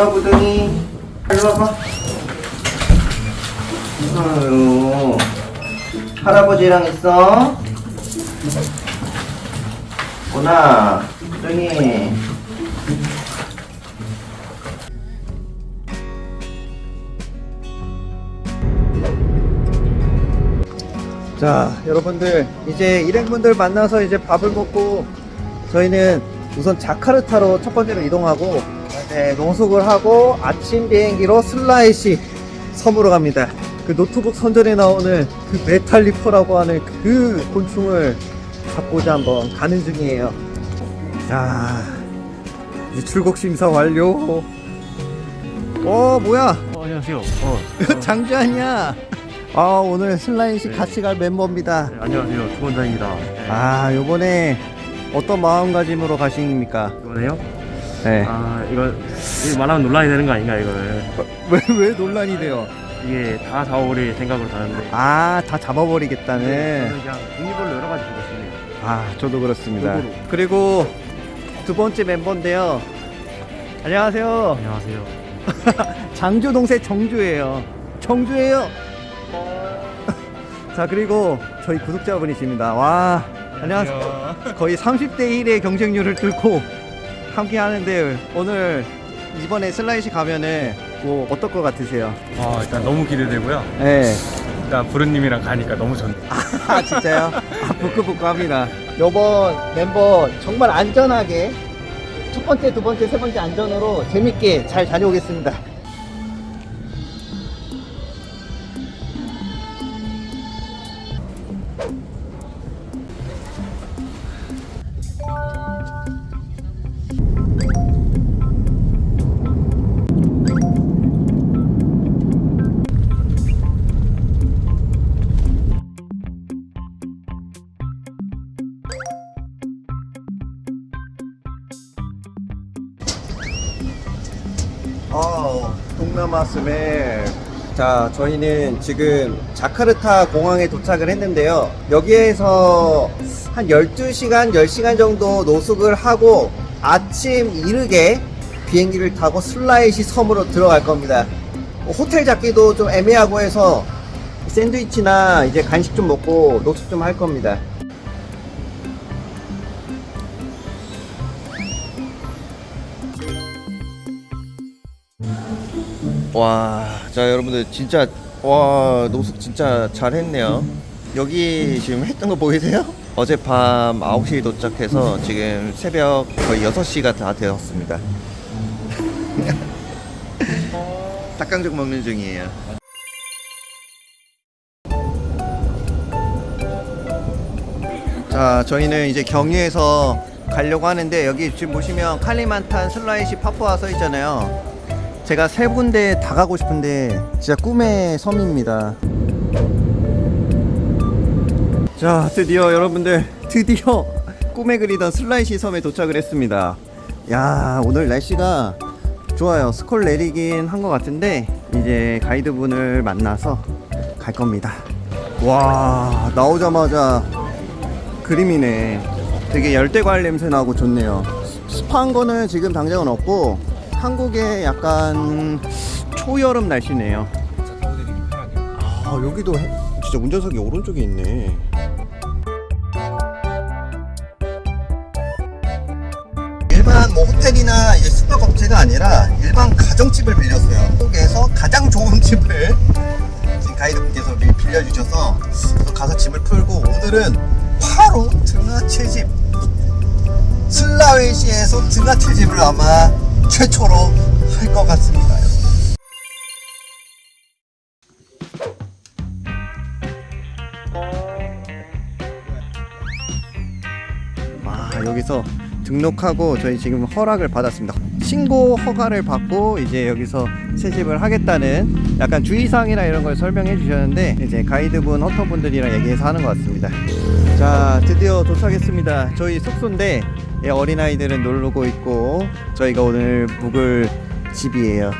누나부둥이. 일로 와봐. 아유 할아버지랑 있어. 누나 부둥이. 자 여러분들 이제 일행분들 만나서 이제 밥을 먹고 저희는 우선 자카르타로 첫 번째로 이동하고 네, 노숙을 하고 아침 비행기로 술라웨시 섬으로 갑니다 그 노트북 선전에 나오는 그 metallifer라고 하는 그 곤충을 잡고자 한번 가는 중이에요 자 이제 출국 심사 완료 어 뭐야 어, 안녕하세요. 어, 장주환이야 아 오늘 술라웨시 네. 같이 갈 멤버입니다 네, 안녕하세요. 주원장입니다. 네, 아 요번에 어떤 마음가짐으로 가십니까? 이거네요. 네. 아, 이거 말하면 논란이 되는 거 아닌가 이거를. 왜, 왜 논란이 돼요? 이게 다 잡아버릴 생각으로 가는데. 아, 다 잡아버리겠다는. 저는 그냥 종류별로 여러 가지 보고 싶네요. 아, 저도 그렇습니다. 골고루. 그리고 두 번째 멤버인데요. 안녕하세요. 안녕하세요. 장주 동생 정주예요. 정주예요. 자, 그리고 저희 구독자분이십니다. 와, 안녕하세요. 거의 30대 1의 경쟁률을 뚫고 함께 하는데 오늘 이번에 슬라이시 가면은 뭐 어떨 것 같으세요? 아 일단 너무 기대되고요. 네. 일단 부르님이랑 가니까 너무 좋네요. 아 진짜요? 아 부끄부끄합니다. 요번 멤버 정말 안전하게 첫 번째, 두 번째, 세 번째 안전으로 재밌게 잘 다녀오겠습니다. 자, 저희는 지금 자카르타 공항에 도착을 했는데요. 여기에서 한 12시간, 10시간 정도 노숙을 하고 아침 이르게 비행기를 타고 슬라이시 섬으로 들어갈 겁니다. 뭐 호텔 잡기도 좀 애매하고 해서 샌드위치나 이제 간식 좀 먹고 노숙 좀 할 겁니다. 와, 자 여러분들 진짜 와 노숙 진짜 잘했네요. 여기 지금 했던 거 보이세요? 어젯밤 9시에 도착해서 지금 새벽 거의 6시가 다 되었습니다. 닭강정 먹는 중이에요. 자, 저희는 이제 경유해서 가려고 하는데 여기 지금 보시면 칼리만탄 슬라이시 파푸아 써 있잖아요. 제가 세 군데 다 가고 싶은데 진짜 꿈의 섬입니다. 자, 드디어 여러분들 드디어 꿈에 그리던 슬라이시 섬에 도착을 했습니다. 야, 오늘 날씨가 좋아요. 스콜 내리긴 한 것 같은데 이제 가이드분을 만나서 갈 겁니다. 와, 나오자마자 그림이네. 되게 열대과일 냄새 나고 좋네요. 습한 거는 지금 당장은 없고 한국의 약간 초여름 날씨네요. 아 여기도 해- 진짜 운전석이 오른쪽에 있네. 일반 뭐 호텔이나 이제 숙박 업체가 아니라 일반 가정집을 빌렸어요. 한국에서 가장 좋은 집을 지금 가이드분께서 미- 빌려주셔서 또 가서 짐을 풀고 오늘은 바로 등하채집 슬라웨시에서 등하채집을 아마 최초로 할 것 같습니다. 아 여기서 등록하고 저희 지금 허락을 받았습니다. 신고 허가를 받고 이제 여기서 채집을 하겠다는 약간 주의사항이나 이런 걸 설명해 주셨는데 이제 가이드분 헌터분들이랑 얘기해서 하는 것 같습니다. 자 드디어 도착했습니다. 저희 숙소인데 예, 어린아이들은 놀고 있고 저희가 오늘 묵을 집이에요.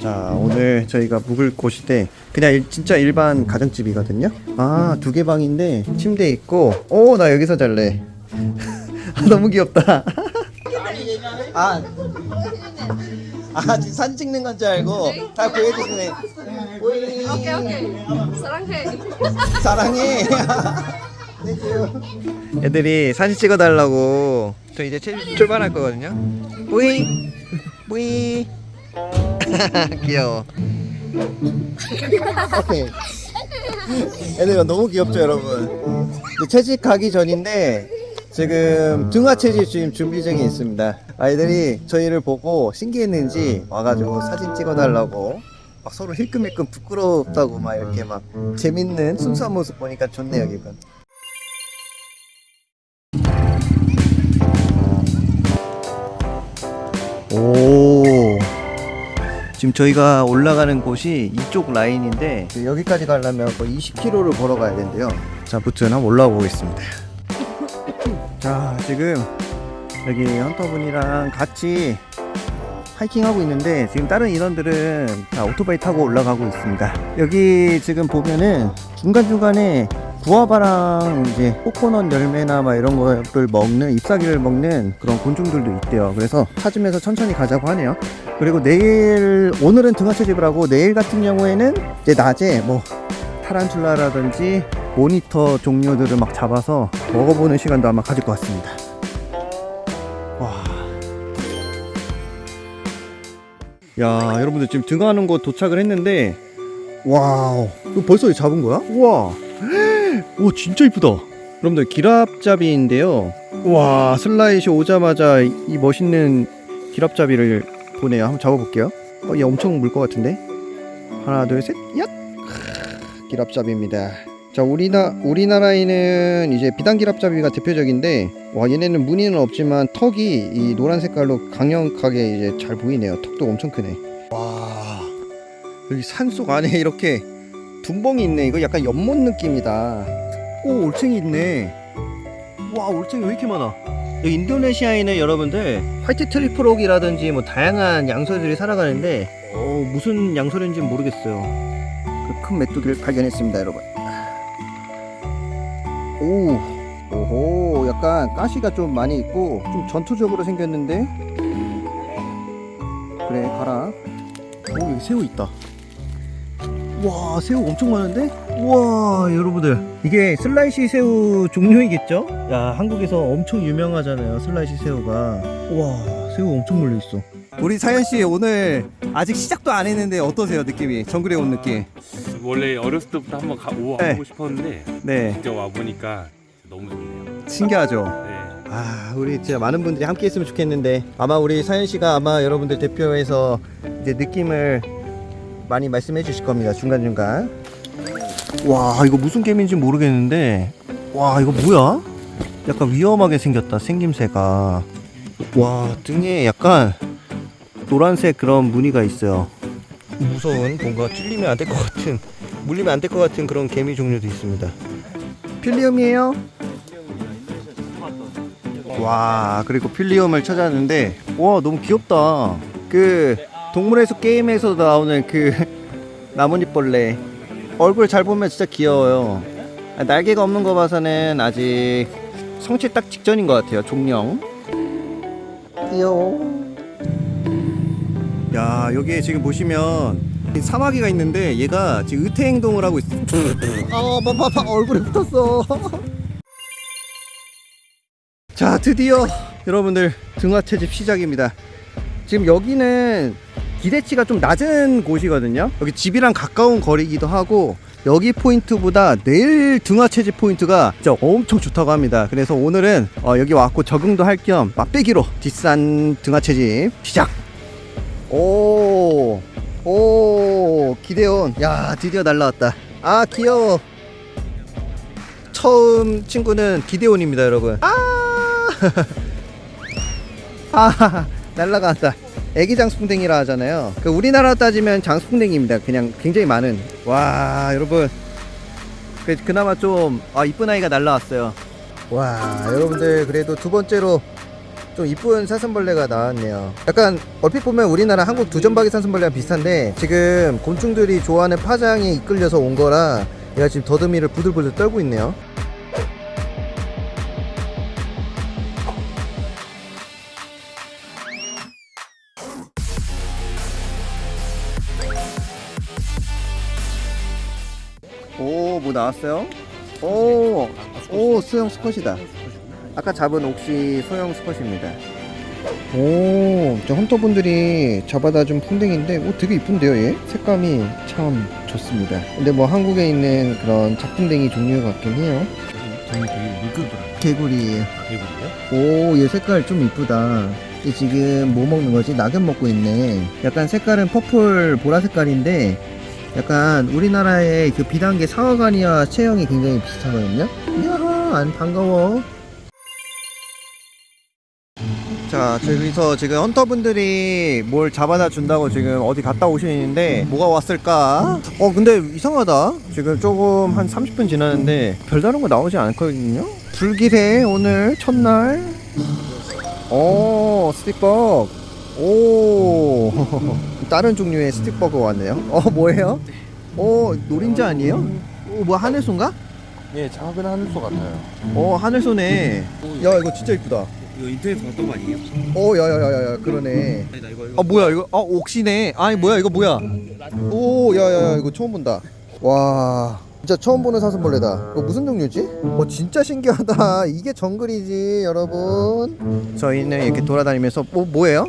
자 오늘 저희가 묵을 곳인데 그냥 일- 진짜 일반 가정집이거든요. 아 두 개 방인데 침대 있고 오 나 여기서 잘래. 아, 너무 귀엽다. 아, 아 지금 사진 찍는 건 줄 알고 다 보여주시네. 오케이 오케이. 사랑해. 사랑해. 애들이 사진 찍어달라고 저 이제 출- 출발할 거거든요. 뿌이 뿌이 귀여워. 오케이. 애들 너무 귀엽죠 여러분. 이제 채집하기 전인데 지금 등화 채집 지금 준비 중에 있습니다. 아이들이 저희를 보고 신기했는지 와가지고 사진 찍어달라고 막 서로 힐끔힐끔 부끄럽다고 막 이렇게 막 재밌는 순수한 모습 보니까 좋네요 기분. 오 지금 저희가 올라가는 곳이 이쪽 라인인데 그 여기까지 가려면 거의 20km를 걸어가야 된대요 자 무튼 한번 올라가 보겠습니다 자 지금 여기 헌터분이랑 같이 하이킹하고 있는데 지금 다른 인원들은 다 오토바이 타고 올라가고 있습니다. 여기 지금 보면은 중간중간에 구아바랑 이제 코코넛 열매나 막 이런 거를 먹는 잎사귀를 먹는 그런 곤충들도 있대요. 그래서 찾으면서 천천히 가자고 하네요. 그리고 내일 오늘은 등화채집을 하고 내일 같은 경우에는 이제 낮에 뭐 타란툴라라든지 모니터 종류들을 막 잡아서 먹어보는 시간도 아마 가질 것 같습니다. 와. 야 여러분들 지금 등화하는 곳 도착을 했는데 와우. 이거 벌써 잡은 거야? 우와. 오 진짜 이쁘다. 여러분들 길앞잡이인데요. 와 슬라이시 오자마자 이 멋있는 기랍잡이를 보네요. 한번 잡아볼게요. 어, 얘 엄청 물 것 같은데? 하나 둘셋 얍! 기랍잡이입니다 자 우리나 우리나라에는 이제 비단기랍잡이가 대표적인데 와 얘네는 무늬는 없지만 턱이 이 노란 색깔로 강력하게 이제 잘 보이네요. 턱도 엄청 크네. 와 여기 산속 안에 이렇게 둔벙이 있네. 이거 약간 연못 느낌이다. 오 올챙이 있네. 와 올챙이 왜 이렇게 많아? 여기 인도네시아에는 여러분들 white tree frog이라든지 뭐 다양한 양서들이 살아가는데 어, 무슨 양서인지 는 모르겠어요. 그 큰 메뚜기를 발견했습니다 여러분 오 오호 약간 가시가 좀 많이 있고 좀 전투적으로 생겼는데? 그래 가라. 오 여기 새우 있다. 와 새우 엄청 많은데? 우와 여러분들. 이게 슬라이시 새우 종류이겠죠? 야 한국에서 엄청 유명하잖아요 슬라이시 새우가. 와 새우 엄청 물려있어. 우리 사연씨 오늘 아직 시작도 안 했는데 어떠세요 느낌이? 정글에 온 느낌 원래 어렸을 때부터 한번 가, 오, 네. 가보고 싶었는데 네 진짜 와 보니까 너무 좋네요. 신기하죠? 네. 아 우리 진짜 많은 분들이 함께 했으면 좋겠는데 아마 우리 사연 씨가 아마 여러분들 대표해서 이제 느낌을 많이 말씀해 주실 겁니다 중간중간 와 이거 무슨 개미인지 모르겠는데 와 이거 뭐야? 약간 위험하게 생겼다 생김새가 와 등에 약간 노란색 그런 무늬가 있어요 무서운 뭔가 찔리면 안 될 것 같은 물리면 안 될 것 같은 그런 개미 종류도 있습니다. 필리움이에요? 와 그리고 필리움을 찾았는데 와 너무 귀엽다. 그 동물의 숲 게임에서 나오는 그 나뭇잎벌레. 얼굴 잘 보면 진짜 귀여워요. 아, 날개가 없는 거 봐서는 아직 성체 딱 직전인 것 같아요 종령. 귀여워. 야 여기에 지금 보시면 이 사마귀가 있는데 얘가 지금 의태 행동을 하고 있어. 어 봐봐 얼굴에 붙었어. 자 드디어 여러분들 등화 채집 시작입니다. 지금 여기는 기대치가 좀 낮은 곳이거든요. 여기 집이랑 가까운 거리기도 하고 여기 포인트보다 내일 등화 채집 포인트가 진짜 엄청 좋다고 합니다. 그래서 오늘은 어, 여기 왔고 적응도 할 겸 맛배기로 뒷산 등화 채집 시작! 오, 오, 기대온. 야, 드디어 날라왔다. 아, 귀여워. 처음 친구는 기대온입니다, 여러분. 아, 아, 날라간다. 애기 장수풍뎅이라 하잖아요. 그 우리나라 따지면 장수풍뎅이입니다. 그냥 굉장히 많은. 와, 여러분. 그, 그나마 좀, 아, 이쁜 아이가 날라왔어요. 와, 여러분들, 그래도 두 번째로 좀 이쁜 사슴벌레가 나왔네요. 약간 얼핏 보면 우리나라 한국 두점박이 사슴벌레랑 비슷한데 지금 곤충들이 좋아하는 파장에 이끌려서 온 거라 얘가 지금 더듬이를 부들부들 떨고 있네요. 오, 뭐 나왔어요? 오, 오, 수영 스컷이다. 아까 잡은 옥시 소형 스컷입니다. 오, 저 헌터분들이 잡아다 준 풍뎅인데, 오, 되게 이쁜데요, 얘? 색감이 참 좋습니다. 근데 뭐 한국에 있는 그런 작풍뎅이 종류 같긴 해요. 저희 되게 물끄더라고요. 개구리예요. 개구리요? 오, 얘 색깔 좀 이쁘다. 얘 지금 뭐 먹는 거지? 낙엽 먹고 있네. 약간 색깔은 퍼플 보라 색깔인데, 약간 우리나라의 그 비단계 사과가니와 체형이 굉장히 비슷하거든요. 이야, 안 반가워. 자, 저기서 지금 헌터분들이 뭘 잡아다 준다고 지금 어디 갔다 오시는데 뭐가 왔을까? 어, 근데 이상하다. 지금 조금 한 30분 지났는데 별다른 거 나오지 않거든요. 불길해 오늘 첫날. 오, 스틱버그. 오, 다른 종류의 스틱버그 왔네요. 어, 뭐예요? 어, 노린자 아니에요? 어, 뭐 하늘소인가? 예, 작은 하늘소 같아요. 어, 하늘소네. 야, 이거 진짜 이쁘다. 이거 인터넷에서 봤던 거 아니에요? 오, 야야야야야, 그러네. 아니다 이거 이거 아 뭐야 이거? 아 옥시네. 아니 뭐야 이거 뭐야? 오, 야야야 이거 처음 본다. 와, 진짜 처음 보는 사슴벌레다. 이거 무슨 종류지? 어 진짜 신기하다. 이게 정글이지 여러분. 저희는 이렇게 돌아다니면서 뭐 뭐예요?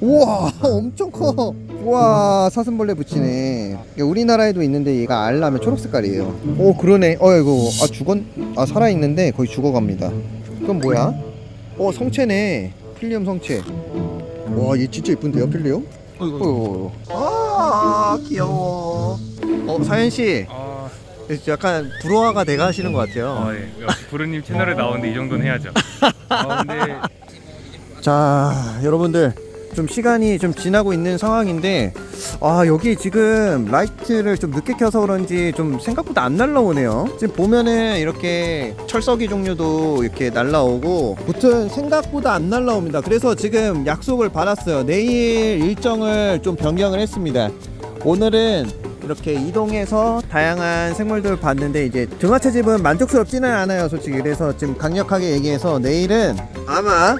우와, 엄청 커. 우와, 사슴벌레 붙이네. 우리나라에도 있는데 얘가 알라면 초록 색깔이에요. 오, 그러네. 어, 이거 아 죽었, 아 살아 있는데 거의 죽어갑니다. 그럼 뭐야? 어, 성체네. 필리엄 성체. 와, 얘 진짜 이쁜데요, 필리엄? 어이구. 아, 귀여워. 어, 사연 씨, 아, 약간 불호화가 돼가시는 것 같아요. 아 예. 역시 부르님 채널에 나오는데 이 정도는 해야죠. 아, 근데 자 여러분들 좀 시간이 좀 지나고 있는 상황인데 아 여기 지금 라이트를 좀 늦게 켜서 그런지 좀 생각보다 안 날라오네요. 지금 보면은 이렇게 철석이 종류도 이렇게 날라오고 무튼 생각보다 안 날라옵니다. 그래서 지금 약속을 받았어요. 내일 일정을 좀 변경을 했습니다. 오늘은 이렇게 이동해서 다양한 생물들을 봤는데 이제 등하체 집은 만족스럽지는 않아요 솔직히. 그래서 지금 강력하게 얘기해서 내일은 아마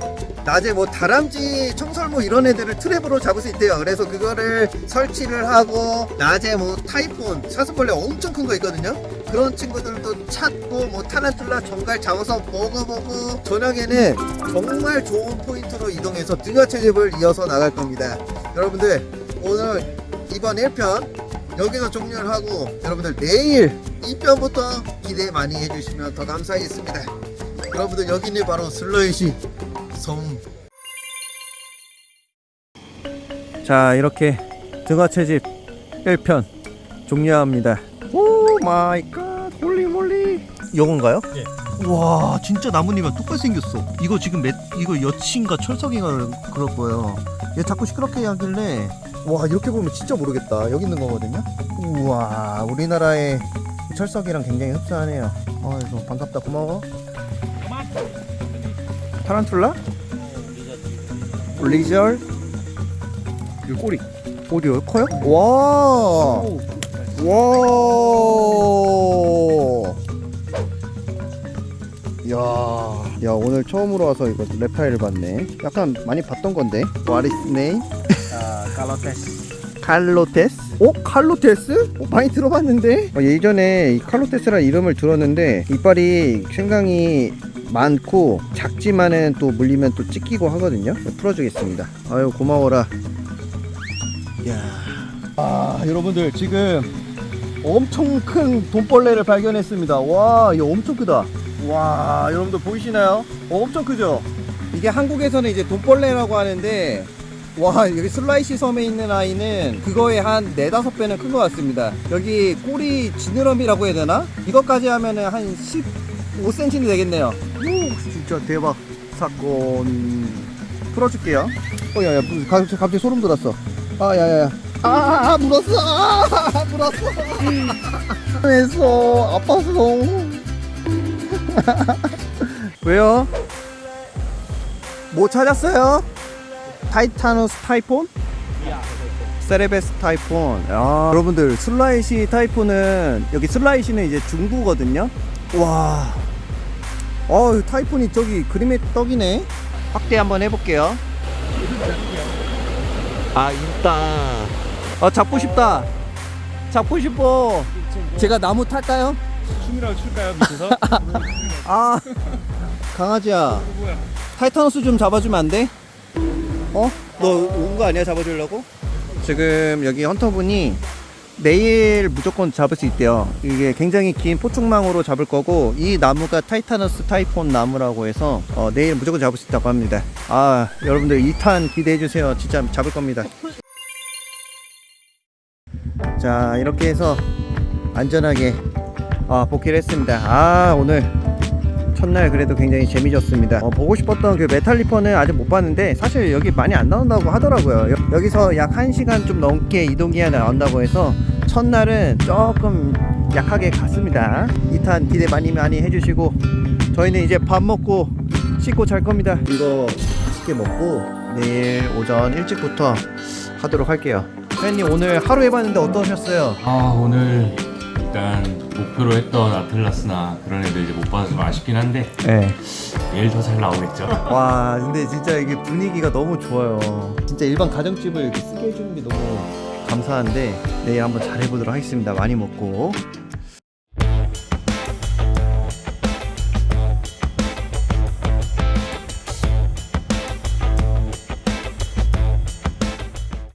낮에 뭐 다람쥐, 청설모 이런 애들을 트랩으로 잡을 수 있대요. 그래서 그거를 설치를 하고 낮에 뭐 타이폰, 사슴벌레 엄청 큰 거 있거든요. 그런 친구들도 찾고 뭐 타란툴라 정갈 잡아서 먹어보고 저녁에는 정말 좋은 포인트로 이동해서 등하체집을 이어서 나갈 겁니다. 여러분들 오늘 이번 1편 여기서 종료를 하고 여러분들 내일 2편부터 기대 많이 해주시면 더 감사하겠습니다. 여러분들 여기는 바로 술라웨시 섬. 자 이렇게 등화채집 1편 종료합니다. oh my god holy moly 요건가요? 예. 와 진짜 나뭇잎이랑 똑같이 생겼어. 이거 지금 몇 이거 여치인가 철써기인가 그럴 거예요. 얘 자꾸 시끄럽게 하길래 와 이렇게 보면 진짜 모르겠다. 여기 있는 거거든요. 우와 우리나라의 철석이랑 굉장히 흡사하네요. 어 이거 반갑다 고마워. 타란툴라? 리절? 이 꼬리. 꼬리 여기 커요? 와. 와. 야. 야 오늘 처음으로 와서 이거 랩타일을 봤네. 약간 많이 봤던 건데. What is name? 칼로테스 칼로테스? 어? 칼로테스? 어, 많이 들어봤는데? 어, 예전에 이 칼로테스라 이름을 들었는데 이빨이 굉장히 많고 작지만은 또 물리면 또 찢기고 하거든요 풀어주겠습니다 아유 고마워라 이야 아 여러분들 지금 엄청 큰 돈벌레를 발견했습니다 와 이거 엄청 크다 와 여러분들 보이시나요? 어, 엄청 크죠? 이게 한국에서는 이제 돈벌레라고 하는데 와 여기 슬라이시 섬에 있는 아이는 그거의 한 네다섯 배는 큰 것 같습니다. 여기 꼬리 지느러미라고 해야 되나? 이것까지 하면은 한 15cm는 되겠네요. 오 진짜 대박. 사건. 풀어줄게요. 어 야야 갑자기, 갑자기 소름 돋았어. 아 야야야. 아, 아, 아 물었어. 아 물었어. 왜서 아팠어. 왜요? 뭐 찾았어요? titanus typhon? 셀레베스 typhon. 야, 여러분들 술라웨시 typhon은 여기 술라웨시는 이제 중부거든요. 와. 어, typhon이 저기 그림의 떡이네. 확대 한번 해볼게요. 아, 있다. 어, 잡고 싶다. 잡고 싶어. 제가 나무 탈까요? 춤이라고 출까요 밑에서? 아, 강아지야. titanus 좀 잡아주면 안 돼? 어? 너 온 거 아니야 잡아주려고? 지금 여기 hunter분이 내일 무조건 잡을 수 있대요. 이게 굉장히 긴 포충망으로 잡을 거고 이 나무가 titanus typhon 나무라고 해서 어, 내일 무조건 잡을 수 있다고 합니다. 아 여러분들 2탄 기대해 주세요. 진짜 잡을 겁니다. 자 이렇게 해서 안전하게 아, 복귀를 했습니다. 아 오늘 첫날 그래도 굉장히 재미졌습니다. 어, 보고 싶었던 그 메탈리퍼는 아직 못 봤는데 사실 여기 많이 안 나온다고 하더라고요. 여, 기서 약 1시간 좀 넘게 이동해야 나온다고 해서 첫날은 조금 약하게 갔습니다. 2탄 기대 많이 많이 해주시고 저희는 이제 밥 먹고 씻고 잘 겁니다. 이거 맛있게 먹고 내일 오전 일찍부터 하도록 할게요. 회원님 오늘 하루 해봤는데 어떠셨어요? 아 오늘 일단 목표로 했던 아틀라스나 그런 애들 이제 못 봐서 좀 아쉽긴 한데 네. 내일 더 잘 나오겠죠. 와 근데 진짜 이게 분위기가 너무 좋아요 진짜 일반 가정집을 이렇게 쓰게 해주는 게 너무 감사한데 내일 한번 잘 해보도록 하겠습니다 많이 먹고